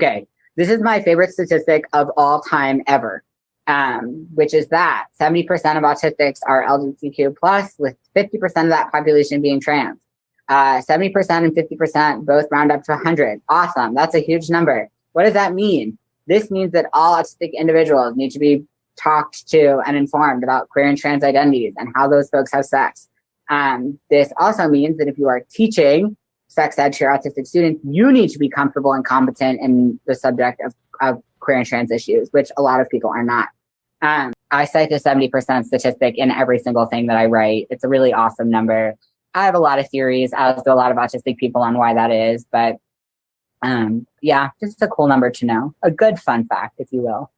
Okay, this is my favorite statistic of all time ever, um, which is that 70% of autistics are LGBTQ plus, with 50% of that population being trans. Uh, 70% and 50% both round up to 100. Awesome, that's a huge number. What does that mean? This means that all autistic individuals need to be talked to and informed about queer and trans identities and how those folks have sex. Um, this also means that if you are teaching sex ed to your autistic students, you need to be comfortable and competent in the subject of, of queer and trans issues, which a lot of people are not. Um, I cite the 70% statistic in every single thing that I write. It's a really awesome number. I have a lot of theories, as do a lot of autistic people on why that is, but um, yeah, just a cool number to know. A good fun fact, if you will.